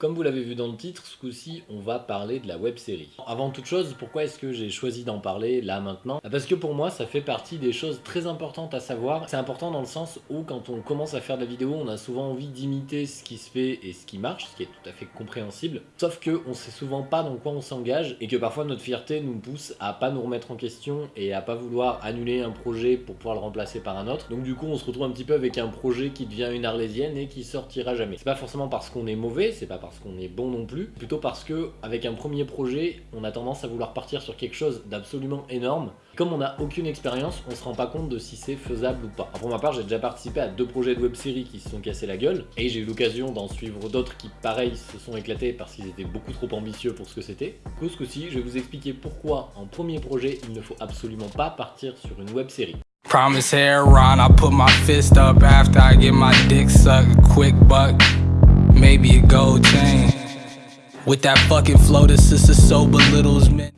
Comme vous l'avez vu dans le titre, ce coup-ci, on va parler de la web série. Avant toute chose, pourquoi est-ce que j'ai choisi d'en parler là maintenant? Bah, Parce que pour moi, ça fait partie des choses très importantes à savoir. C'est important dans le sens où quand on commence à faire de la vidéo, on a souvent envie d'imiter ce qui se fait et ce qui marche, ce qui est tout à fait compréhensible. Sauf que on sait souvent pas dans quoi on s'engage et que parfois notre fierté nous pousse à pas nous remettre en question et à pas vouloir annuler un projet pour pouvoir le remplacer par un autre. Donc du coup, on se retrouve un petit peu avec un projet qui devient une arlésienne et qui sortira jamais. C'est pas forcément parce qu'on est mauvais, c'est pas parce qu'on est bon non plus, plutôt parce que avec un premier projet, on a tendance à vouloir partir sur quelque chose d'absolument énorme. Comme on n'a aucune expérience, on se rend pas compte de si c'est faisable ou pas. pour ma part, j'ai déjà participé à deux projets de web-série qui se sont cassés la gueule, et j'ai eu l'occasion d'en suivre d'autres qui, pareil, se sont éclatés parce qu'ils étaient beaucoup trop ambitieux pour ce que c'était. Du coup, ce coup-ci, je vais vous expliquer pourquoi, en premier projet, il ne faut absolument pas partir sur une web-série. Promise hair I put my fist up after I get my dick sucked, quick buck, maybe a gold chain.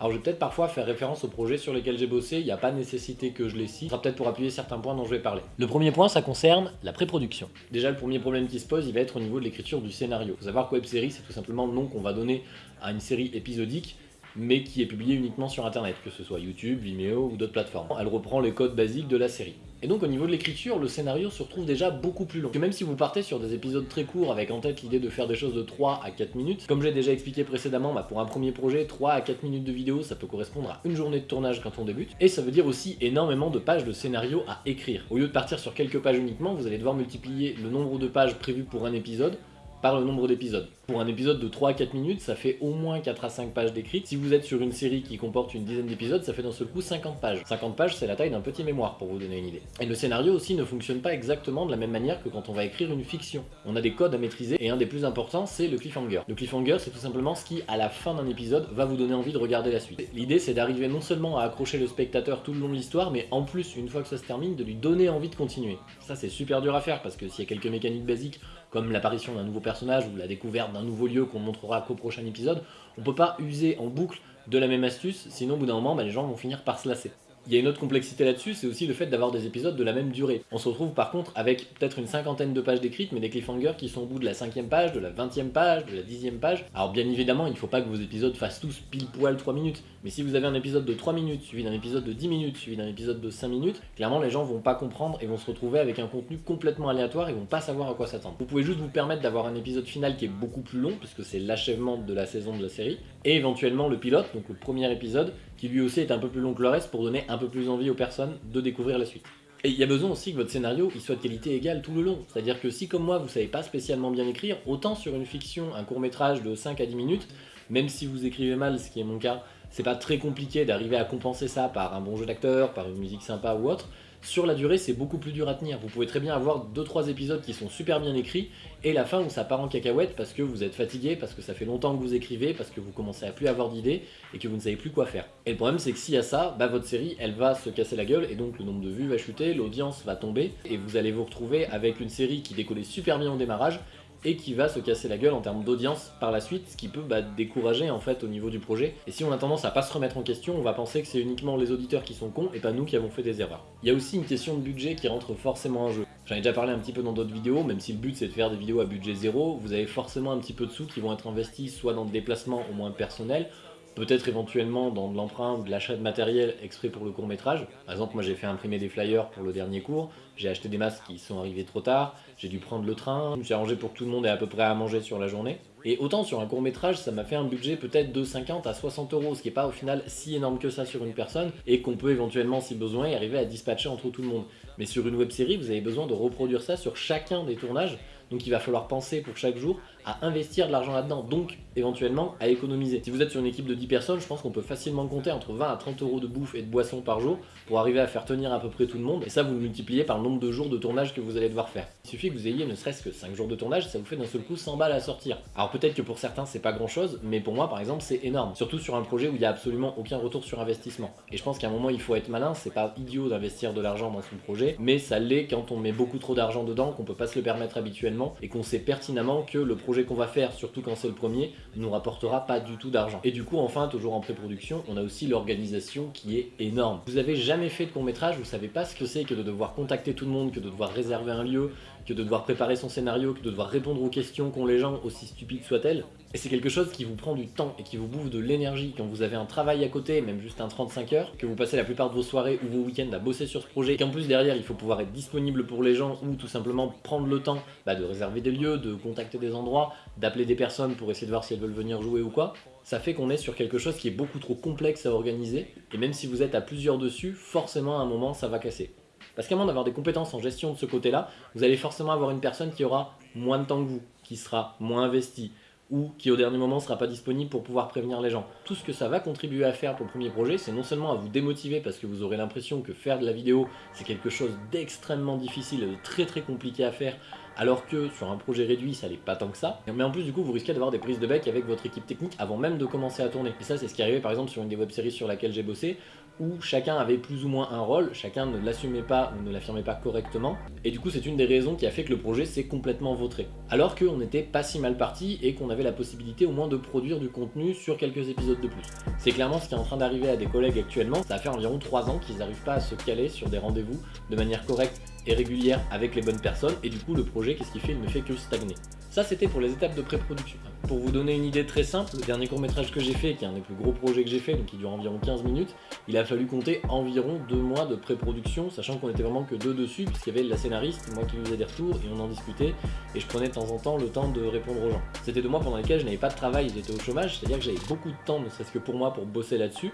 Alors je vais peut-être parfois faire référence aux projets sur lesquels j'ai bossé, il n'y a pas nécessité que je les cite, ce sera peut-être pour appuyer certains points dont je vais parler. Le premier point, ça concerne la pré-production. Déjà le premier problème qui se pose, il va être au niveau de l'écriture du scénario. Faut savoir que web série, c'est tout simplement le nom qu'on va donner à une série épisodique mais qui est publiée uniquement sur internet, que ce soit YouTube, Vimeo ou d'autres plateformes. Elle reprend les codes basiques de la série. Et donc au niveau de l'écriture, le scénario se retrouve déjà beaucoup plus long. Que même si vous partez sur des épisodes très courts avec en tête l'idée de faire des choses de 3 à 4 minutes, comme j'ai déjà expliqué précédemment, bah, pour un premier projet, 3 à 4 minutes de vidéo, ça peut correspondre à une journée de tournage quand on débute, et ça veut dire aussi énormément de pages de scénario à écrire. Au lieu de partir sur quelques pages uniquement, vous allez devoir multiplier le nombre de pages prévues pour un épisode par le nombre d'épisodes. Pour un épisode de 3 à 4 minutes, ça fait au moins 4 à 5 pages d'écrites. Si vous êtes sur une série qui comporte une dizaine d'épisodes, ça fait d'un seul coup 50 pages. 50 pages, c'est la taille d'un petit mémoire, pour vous donner une idée. Et le scénario aussi ne fonctionne pas exactement de la même manière que quand on va écrire une fiction. On a des codes à maîtriser, et un des plus importants, c'est le cliffhanger. Le cliffhanger, c'est tout simplement ce qui, à la fin d'un épisode, va vous donner envie de regarder la suite. L'idée, c'est d'arriver non seulement à accrocher le spectateur tout le long de l'histoire, mais en plus, une fois que ça se termine, de lui donner envie de continuer. Ça, c'est super dur à faire, parce que s'il y a quelques mécaniques basiques, comme l'apparition d'un nouveau personnage ou la découverte d'un nouveau lieu qu'on montrera qu'au prochain épisode, on peut pas user en boucle de la même astuce, sinon au bout d'un moment, bah, les gens vont finir par se lasser. Il y a une autre complexité là-dessus, c'est aussi le fait d'avoir des épisodes de la même durée. On se retrouve par contre avec peut-être une cinquantaine de pages d'écrites, mais des cliffhangers qui sont au bout de la cinquième page, de la vingtième page, de la dixième page. Alors bien évidemment, il ne faut pas que vos épisodes fassent tous pile poil 3 minutes, mais si vous avez un épisode de 3 minutes, suivi d'un épisode de 10 minutes, suivi d'un épisode de 5 minutes, clairement les gens vont pas comprendre et vont se retrouver avec un contenu complètement aléatoire et vont pas savoir à quoi s'attendre. Vous pouvez juste vous permettre d'avoir un épisode final qui est beaucoup plus long, puisque c'est l'achèvement de la saison de la série, et éventuellement le pilote, donc le premier épisode, qui lui aussi est un peu plus long que le reste pour donner un peu plus envie aux personnes de découvrir la suite. Et il y a besoin aussi que votre scénario il soit de qualité égale tout le long. C'est-à-dire que si comme moi vous savez pas spécialement bien écrire, autant sur une fiction, un court métrage de 5 à 10 minutes, même si vous écrivez mal, ce qui est mon cas, c'est pas très compliqué d'arriver à compenser ça par un bon jeu d'acteur, par une musique sympa ou autre, sur la durée, c'est beaucoup plus dur à tenir. Vous pouvez très bien avoir 2-3 épisodes qui sont super bien écrits, et la fin où ça part en cacahuète parce que vous êtes fatigué, parce que ça fait longtemps que vous écrivez, parce que vous commencez à plus avoir d'idées, et que vous ne savez plus quoi faire. Et le problème, c'est que s'il y a ça, bah, votre série, elle va se casser la gueule, et donc le nombre de vues va chuter, l'audience va tomber, et vous allez vous retrouver avec une série qui décollait super bien au démarrage, et qui va se casser la gueule en termes d'audience par la suite, ce qui peut bah, décourager en fait au niveau du projet. Et si on a tendance à pas se remettre en question, on va penser que c'est uniquement les auditeurs qui sont cons et pas nous qui avons fait des erreurs. Il y a aussi une question de budget qui rentre forcément en jeu. J'en ai déjà parlé un petit peu dans d'autres vidéos, même si le but c'est de faire des vidéos à budget zéro, vous avez forcément un petit peu de sous qui vont être investis soit dans le déplacement au moins personnel, peut-être éventuellement dans de l'emprunt ou de l'achat de matériel exprès pour le court métrage. Par exemple, moi j'ai fait imprimer des flyers pour le dernier cours, j'ai acheté des masques qui sont arrivés trop tard, j'ai dû prendre le train, je me suis arrangé pour que tout le monde ait à peu près à manger sur la journée. Et autant sur un court métrage, ça m'a fait un budget peut-être de 50 à 60 euros, ce qui n'est pas au final si énorme que ça sur une personne, et qu'on peut éventuellement, si besoin, arriver à dispatcher entre tout le monde. Mais sur une web série, vous avez besoin de reproduire ça sur chacun des tournages, donc il va falloir penser pour chaque jour à investir de l'argent là-dedans, donc éventuellement à économiser. Si vous êtes sur une équipe de 10 personnes, je pense qu'on peut facilement compter entre 20 à 30 euros de bouffe et de boisson par jour pour arriver à faire tenir à peu près tout le monde, et ça vous le multipliez par le nombre de jours de tournage que vous allez devoir faire. Il suffit que vous ayez ne serait-ce que 5 jours de tournage, ça vous fait d'un seul coup 100 balles à sortir. Alors peut-être que pour certains c'est pas grand chose, mais pour moi par exemple c'est énorme, surtout sur un projet où il n'y a absolument aucun retour sur investissement. Et je pense qu'à un moment il faut être malin, c'est pas idiot d'investir de l'argent dans son projet, mais ça l'est quand on met beaucoup trop d'argent dedans, qu'on peut pas se le permettre habituellement, et qu'on sait pertinemment que le projet qu'on va faire sur surtout quand c'est le premier, nous rapportera pas du tout d'argent. Et du coup, enfin, toujours en pré-production, on a aussi l'organisation qui est énorme. Vous avez jamais fait de court métrage, vous savez pas ce que c'est que de devoir contacter tout le monde, que de devoir réserver un lieu, que de devoir préparer son scénario, que de devoir répondre aux questions qu'ont les gens, aussi stupides soient-elles. Et c'est quelque chose qui vous prend du temps et qui vous bouffe de l'énergie quand vous avez un travail à côté, même juste un 35 heures, que vous passez la plupart de vos soirées ou vos week-ends à bosser sur ce projet, et qu'en plus derrière il faut pouvoir être disponible pour les gens ou tout simplement prendre le temps bah, de réserver des lieux, de contacter des endroits, d'appeler des personnes pour essayer de voir si elles veulent venir jouer ou quoi, ça fait qu'on est sur quelque chose qui est beaucoup trop complexe à organiser, et même si vous êtes à plusieurs dessus, forcément à un moment ça va casser. Parce qu'à moins d'avoir des compétences en gestion de ce côté-là, vous allez forcément avoir une personne qui aura moins de temps que vous, qui sera moins investie, ou qui au dernier moment ne sera pas disponible pour pouvoir prévenir les gens. Tout ce que ça va contribuer à faire pour le premier projet, c'est non seulement à vous démotiver parce que vous aurez l'impression que faire de la vidéo, c'est quelque chose d'extrêmement difficile de très très compliqué à faire, alors que sur un projet réduit, ça n'est pas tant que ça. Mais en plus, du coup, vous risquez d'avoir des prises de bec avec votre équipe technique avant même de commencer à tourner. Et ça, c'est ce qui arrivait par exemple sur une des web-séries sur laquelle j'ai bossé, où chacun avait plus ou moins un rôle, chacun ne l'assumait pas ou ne l'affirmait pas correctement, et du coup c'est une des raisons qui a fait que le projet s'est complètement vautré. Alors qu'on n'était pas si mal parti et qu'on avait la possibilité au moins de produire du contenu sur quelques épisodes de plus. C'est clairement ce qui est en train d'arriver à des collègues actuellement, ça fait environ 3 ans qu'ils n'arrivent pas à se caler sur des rendez-vous de manière correcte et régulière avec les bonnes personnes, et du coup le projet qu'est-ce qu'il fait? Il ne fait que stagner. Ça c'était pour les étapes de pré-production. Pour vous donner une idée très simple, le dernier court métrage que j'ai fait, qui est un des plus gros projets que j'ai fait, donc qui dure environ 15 minutes, il a fallu compter environ 2 mois de pré-production, sachant qu'on était vraiment que deux dessus, puisqu'il y avait la scénariste, moi qui lui faisais des retours, et on en discutait, et je prenais de temps en temps le temps de répondre aux gens. C'était deux mois pendant lesquels je n'avais pas de travail, j'étais au chômage, c'est-à-dire que j'avais beaucoup de temps, ne serait-ce que pour moi, pour bosser là-dessus,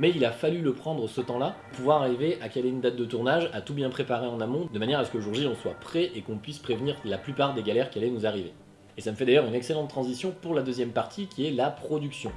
mais il a fallu le prendre ce temps-là, pouvoir arriver à caler une date de tournage, à tout bien préparer en amont, de manière à ce que le jour J on soit prêt et qu'on puisse prévenir la plupart des galères qui allaient nous arriver. Et ça me fait d'ailleurs une excellente transition pour la deuxième partie qui est la production.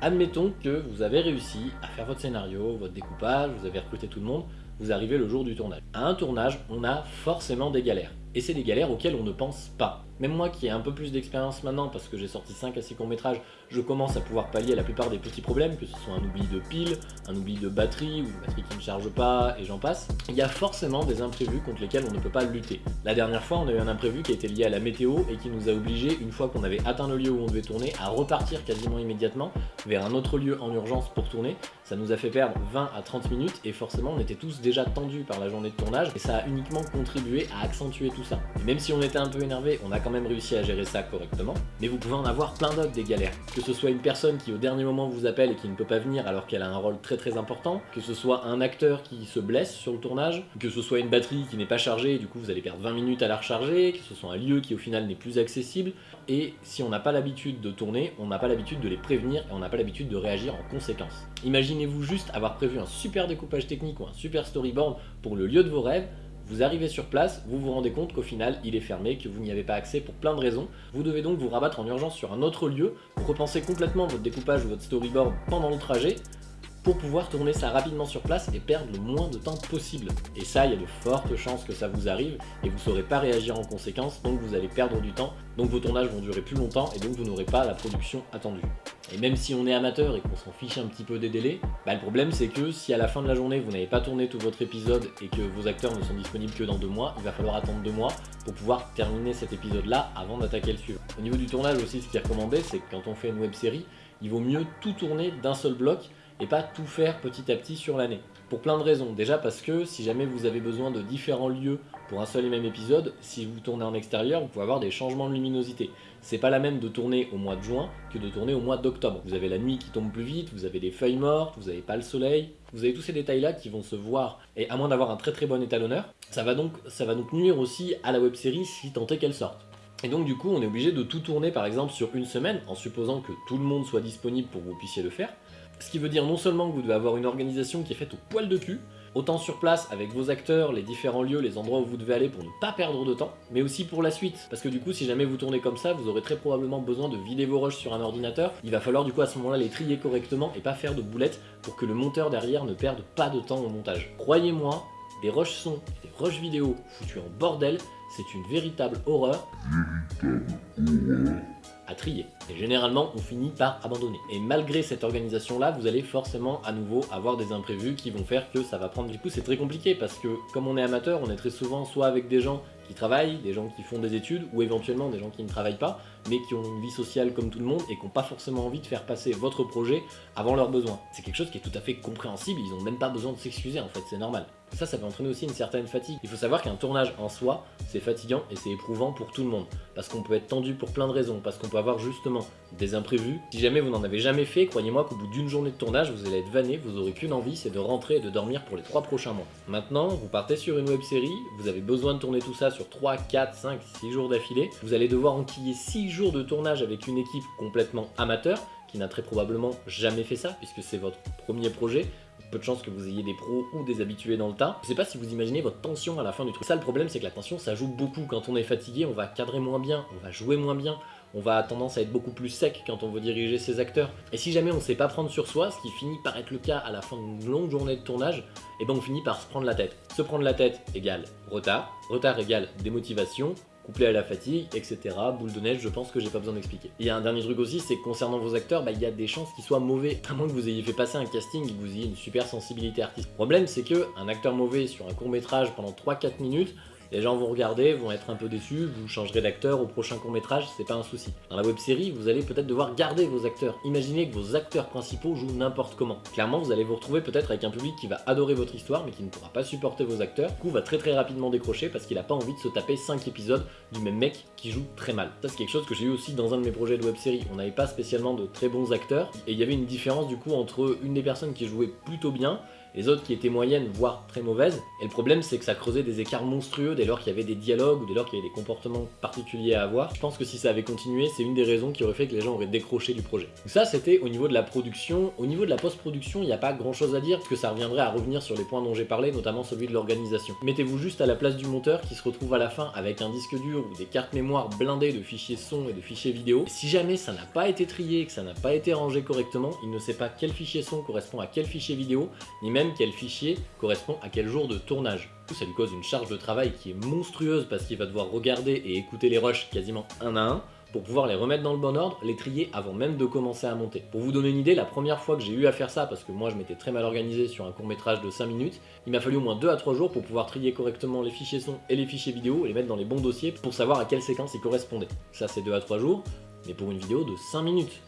Admettons que vous avez réussi à faire votre scénario, votre découpage, vous avez recruté tout le monde, vous arrivez le jour du tournage. À un tournage, on a forcément des galères. Et c'est des galères auxquelles on ne pense pas. Même moi qui ai un peu plus d'expérience maintenant, parce que j'ai sorti 5 à 6 courts métrages, je commence à pouvoir pallier la plupart des petits problèmes, que ce soit un oubli de pile, un oubli de batterie, ou une batterie qui ne charge pas, et j'en passe. Il y a forcément des imprévus contre lesquels on ne peut pas lutter. La dernière fois, on a eu un imprévu qui était lié à la météo et qui nous a obligé, une fois qu'on avait atteint le lieu où on devait tourner, à repartir quasiment immédiatement vers un autre lieu en urgence pour tourner. Ça nous a fait perdre 20 à 30 minutes et forcément on était tous déjà tendus par la journée de tournage et ça a uniquement contribué à accentuer tout ça. Et même si on était un peu énervé, on a quand même réussi à gérer ça correctement. Mais vous pouvez en avoir plein d'autres des galères. Que ce soit une personne qui au dernier moment vous appelle et qui ne peut pas venir alors qu'elle a un rôle très très important, que ce soit un acteur qui se blesse sur le tournage, que ce soit une batterie qui n'est pas chargée et du coup vous allez perdre 20 minutes à la recharger, que ce soit un lieu qui au final n'est plus accessible, et si on n'a pas l'habitude de tourner, on n'a pas l'habitude de les prévenir et on n'a pas l'habitude de réagir en conséquence. Imaginez-vous juste avoir prévu un super découpage technique ou un super storyboard pour le lieu de vos rêves, vous arrivez sur place, vous vous rendez compte qu'au final il est fermé, que vous n'y avez pas accès pour plein de raisons. Vous devez donc vous rabattre en urgence sur un autre lieu, repenser complètement votre découpage ou votre storyboard pendant le trajet, pour pouvoir tourner ça rapidement sur place et perdre le moins de temps possible. Et ça, il y a de fortes chances que ça vous arrive et vous ne saurez pas réagir en conséquence, donc vous allez perdre du temps, donc vos tournages vont durer plus longtemps et donc vous n'aurez pas la production attendue. Et même si on est amateur et qu'on s'en fiche un petit peu des délais, bah le problème c'est que si à la fin de la journée vous n'avez pas tourné tout votre épisode et que vos acteurs ne sont disponibles que dans deux mois, il va falloir attendre deux mois pour pouvoir terminer cet épisode là avant d'attaquer le suivant. Au niveau du tournage aussi, ce qui est recommandé, c'est que quand on fait une web série, il vaut mieux tout tourner d'un seul bloc et pas tout faire petit à petit sur l'année. Pour plein de raisons. Déjà parce que si jamais vous avez besoin de différents lieux pour un seul et même épisode, si vous tournez en extérieur, vous pouvez avoir des changements de luminosité. C'est pas la même de tourner au mois de juin que de tourner au mois d'octobre. Vous avez la nuit qui tombe plus vite, vous avez des feuilles mortes, vous n'avez pas le soleil, vous avez tous ces détails-là qui vont se voir. Et à moins d'avoir un très très bon étalonneur, ça va donc, ça va donc nuire aussi à la web série si tant est qu'elle sorte. Et donc du coup, on est obligé de tout tourner par exemple sur une semaine, en supposant que tout le monde soit disponible pour que vous puissiez le faire. Ce qui veut dire non seulement que vous devez avoir une organisation qui est faite au poil de cul, autant sur place avec vos acteurs, les différents lieux, les endroits où vous devez aller pour ne pas perdre de temps, mais aussi pour la suite. Parce que du coup, si jamais vous tournez comme ça, vous aurez très probablement besoin de vider vos rushs sur un ordinateur. Il va falloir du coup à ce moment-là les trier correctement et pas faire de boulettes pour que le monteur derrière ne perde pas de temps au montage. Croyez-moi, des rushs son des rushs vidéo foutus en bordel, c'est une véritable horreur. Véritable horreur à trier. Et généralement, on finit par abandonner. Et malgré cette organisation-là, vous allez forcément à nouveau avoir des imprévus qui vont faire que ça va prendre du coup. C'est très compliqué parce que comme on est amateur, on est très souvent soit avec des gens qui travaillent, des gens qui font des études, ou éventuellement des gens qui ne travaillent pas, mais qui ont une vie sociale comme tout le monde et qui n'ont pas forcément envie de faire passer votre projet avant leurs besoins. C'est quelque chose qui est tout à fait compréhensible, ils n'ont même pas besoin de s'excuser en fait, c'est normal. Ça, ça peut entraîner aussi une certaine fatigue. Il faut savoir qu'un tournage en soi, c'est fatigant et c'est éprouvant pour tout le monde. Parce qu'on peut être tendu pour plein de raisons, parce qu'on peut avoir justement des imprévus. Si jamais vous n'en avez jamais fait, croyez-moi qu'au bout d'une journée de tournage, vous allez être vanné, vous aurez qu'une envie, c'est de rentrer et de dormir pour les 3 prochains mois. Maintenant, vous partez sur une web série, vous avez besoin de tourner tout ça sur 3, 4, 5, 6 jours d'affilée. Vous allez devoir enquiller 6 jours de tournage avec une équipe complètement amateur, qui n'a très probablement jamais fait ça, puisque c'est votre premier projet peu de chances que vous ayez des pros ou des habitués dans le tas. Je sais pas si vous imaginez votre tension à la fin du truc. Ça, le problème, c'est que la tension, ça joue beaucoup. Quand on est fatigué, on va cadrer moins bien, on va jouer moins bien, on va tendance à être beaucoup plus sec quand on veut diriger ses acteurs. Et si jamais on sait pas prendre sur soi, ce qui finit par être le cas à la fin d'une longue journée de tournage, et eh ben on finit par se prendre la tête. Se prendre la tête égale retard, retard égale démotivation, couplé à la fatigue, etc. Boule de neige, je pense que j'ai pas besoin d'expliquer. Il y a un dernier truc aussi, c'est que concernant vos acteurs, bah, il y a des chances qu'ils soient mauvais. À moins que vous ayez fait passer un casting et que vous ayez une super sensibilité artistique. Le problème, c'est que un acteur mauvais sur un court métrage pendant 3-4 minutes, les gens vont regarder, vont être un peu déçus, vous changerez d'acteur au prochain court métrage, c'est pas un souci. Dans la web série, vous allez peut-être devoir garder vos acteurs. Imaginez que vos acteurs principaux jouent n'importe comment. Clairement, vous allez vous retrouver peut-être avec un public qui va adorer votre histoire, mais qui ne pourra pas supporter vos acteurs. Du coup, va très très rapidement décrocher parce qu'il a pas envie de se taper 5 épisodes du même mec qui joue très mal. Ça, c'est quelque chose que j'ai eu aussi dans un de mes projets de web série. On n'avait pas spécialement de très bons acteurs, et il y avait une différence du coup entre une des personnes qui jouait plutôt bien les autres qui étaient moyennes, voire très mauvaises. Et le problème, c'est que ça creusait des écarts monstrueux dès lors qu'il y avait des dialogues ou dès lors qu'il y avait des comportements particuliers à avoir. Je pense que si ça avait continué, c'est une des raisons qui aurait fait que les gens auraient décroché du projet. Donc ça, c'était au niveau de la production. Au niveau de la post-production, il n'y a pas grand chose à dire, parce que ça reviendrait à revenir sur les points dont j'ai parlé, notamment celui de l'organisation. Mettez-vous juste à la place du monteur qui se retrouve à la fin avec un disque dur ou des cartes mémoire blindées de fichiers son et de fichiers vidéo. si jamais ça n'a pas été trié, que ça n'a pas été rangé correctement, il ne sait pas quel fichier son correspond à quel fichier vidéo, ni même quel fichier correspond à quel jour de tournage. Ça lui cause une charge de travail qui est monstrueuse parce qu'il va devoir regarder et écouter les rushs quasiment un à un pour pouvoir les remettre dans le bon ordre, les trier avant même de commencer à monter. Pour vous donner une idée, la première fois que j'ai eu à faire ça, parce que moi je m'étais très mal organisé sur un court métrage de 5 minutes, il m'a fallu au moins 2 à 3 jours pour pouvoir trier correctement les fichiers son et les fichiers vidéo et les mettre dans les bons dossiers pour savoir à quelle séquence ils correspondaient. Ça c'est 2 à 3 jours, mais pour une vidéo de 5 minutes.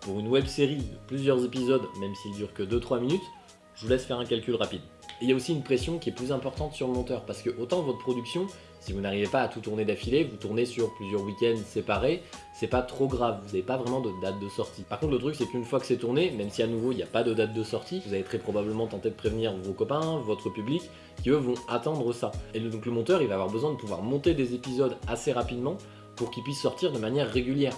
Pour une web série de plusieurs épisodes, même s'il dure que 2-3 minutes, vous laisse faire un calcul rapide. Et il y a aussi une pression qui est plus importante sur le monteur, parce que autant votre production, si vous n'arrivez pas à tout tourner d'affilée, vous tournez sur plusieurs week-ends séparés, c'est pas trop grave, vous n'avez pas vraiment de date de sortie. Par contre le truc c'est qu'une fois que c'est tourné, même si à nouveau il n'y a pas de date de sortie, vous allez très probablement tenter de prévenir vos copains, votre public, qui eux vont attendre ça. Et donc le monteur il va avoir besoin de pouvoir monter des épisodes assez rapidement pour qu'ils puissent sortir de manière régulière.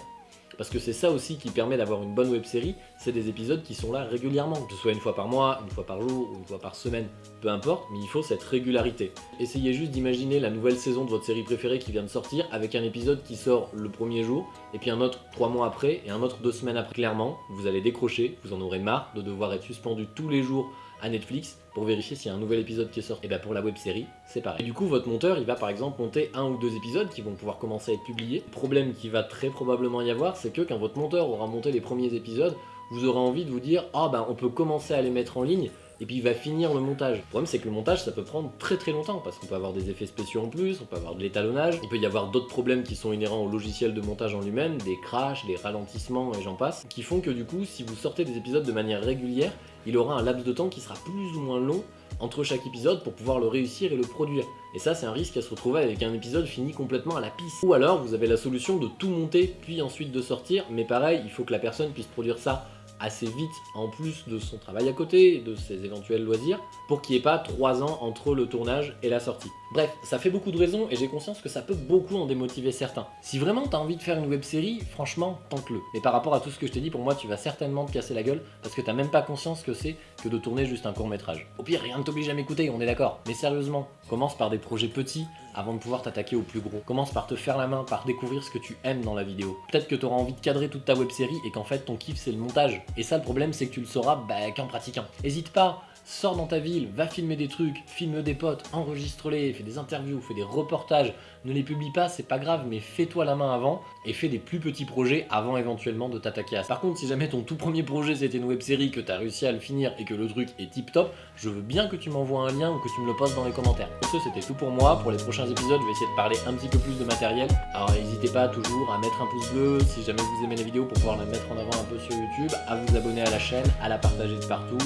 Parce que c'est ça aussi qui permet d'avoir une bonne web série, c'est des épisodes qui sont là régulièrement, que ce soit une fois par mois, une fois par jour ou une fois par semaine, peu importe, mais il faut cette régularité. Essayez juste d'imaginer la nouvelle saison de votre série préférée qui vient de sortir avec un épisode qui sort le premier jour, et puis un autre trois mois après, et un autre deux semaines après. Clairement, vous allez décrocher, vous en aurez marre de devoir être suspendu tous les jours à Netflix pour vérifier s'il y a un nouvel épisode qui est sorti. Et bien pour la web série, c'est pareil. Et du coup, votre monteur, il va par exemple monter un ou deux épisodes qui vont pouvoir commencer à être publiés. Le problème qui va très probablement y avoir, c'est que quand votre monteur aura monté les premiers épisodes, vous aurez envie de vous dire « Ah ben on peut commencer à les mettre en ligne » et puis il va finir le montage. Le problème c'est que le montage ça peut prendre très très longtemps parce qu'on peut avoir des effets spéciaux en plus, on peut avoir de l'étalonnage, il peut y avoir d'autres problèmes qui sont inhérents au logiciel de montage en lui-même, des crashs, des ralentissements et j'en passe, qui font que du coup si vous sortez des épisodes de manière régulière, il aura un laps de temps qui sera plus ou moins long entre chaque épisode pour pouvoir le réussir et le produire. Et ça, c'est un risque à se retrouver avec un épisode fini complètement à la piste. Ou alors, vous avez la solution de tout monter, puis ensuite de sortir, mais pareil, il faut que la personne puisse produire ça assez vite en plus de son travail à côté, de ses éventuels loisirs, pour qu'il n'y ait pas 3 ans entre le tournage et la sortie. Bref, ça fait beaucoup de raisons et j'ai conscience que ça peut beaucoup en démotiver certains. Si vraiment t'as envie de faire une web série, franchement, tente-le. Mais par rapport à tout ce que je t'ai dit, pour moi, tu vas certainement te casser la gueule parce que t'as même pas conscience que c'est que de tourner juste un court métrage. Au pire, rien ne t'oblige à m'écouter, on est d'accord. Mais sérieusement, commence par des projets petits avant de pouvoir t'attaquer au plus gros. Commence par te faire la main, par découvrir ce que tu aimes dans la vidéo. Peut-être que tu auras envie de cadrer toute ta web série et qu'en fait ton kiff c'est le montage. Et ça le problème c'est que tu le sauras bah, qu'en pratiquant. Hésite pas sors dans ta ville, va filmer des trucs, filme des potes, enregistre-les, fais des interviews, fais des reportages, ne les publie pas, c'est pas grave, mais fais-toi la main avant et fais des plus petits projets avant éventuellement de t'attaquer à ça. Par contre, si jamais ton tout premier projet c'était une web série, que t'as réussi à le finir et que le truc est tip top, je veux bien que tu m'envoies un lien ou que tu me le postes dans les commentaires. ce, c'était tout pour moi. Pour les prochains épisodes, je vais essayer de parler un petit peu plus de matériel. Alors n'hésitez pas toujours à mettre un pouce bleu si jamais vous aimez la vidéo pour pouvoir la mettre en avant un peu sur YouTube, à vous abonner à la chaîne, à la partager de partout,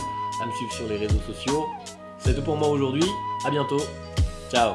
à me suivre sur les sociaux. C'est tout pour moi aujourd'hui, à bientôt, ciao